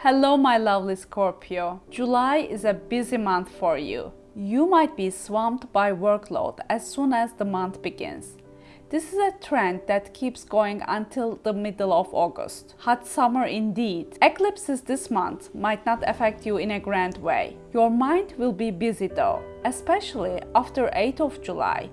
Hello my lovely Scorpio. July is a busy month for you. You might be swamped by workload as soon as the month begins. This is a trend that keeps going until the middle of August. Hot summer indeed. Eclipses this month might not affect you in a grand way. Your mind will be busy though, especially after 8th of July.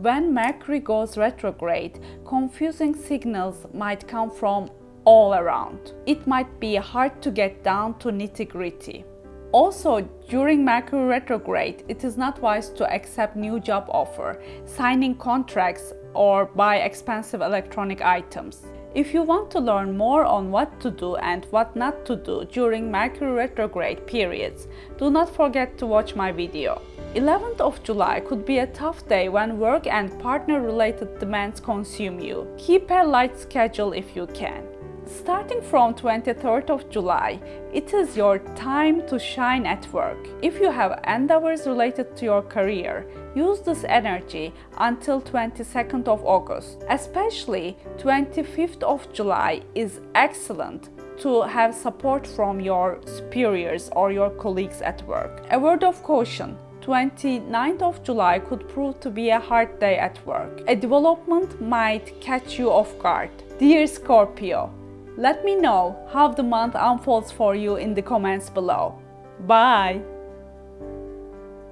When Mercury goes retrograde, confusing signals might come from all around. It might be hard to get down to nitty gritty. Also, during Mercury retrograde, it is not wise to accept new job offer, signing contracts or buy expensive electronic items. If you want to learn more on what to do and what not to do during Mercury retrograde periods, do not forget to watch my video. 11th of July could be a tough day when work and partner related demands consume you. Keep a light schedule if you can. Starting from 23rd of July, it is your time to shine at work. If you have endeavors related to your career, use this energy until 22nd of August. Especially 25th of July is excellent to have support from your superiors or your colleagues at work. A word of caution, 29th of July could prove to be a hard day at work. A development might catch you off guard. Dear Scorpio, let me know how the month unfolds for you in the comments below. Bye!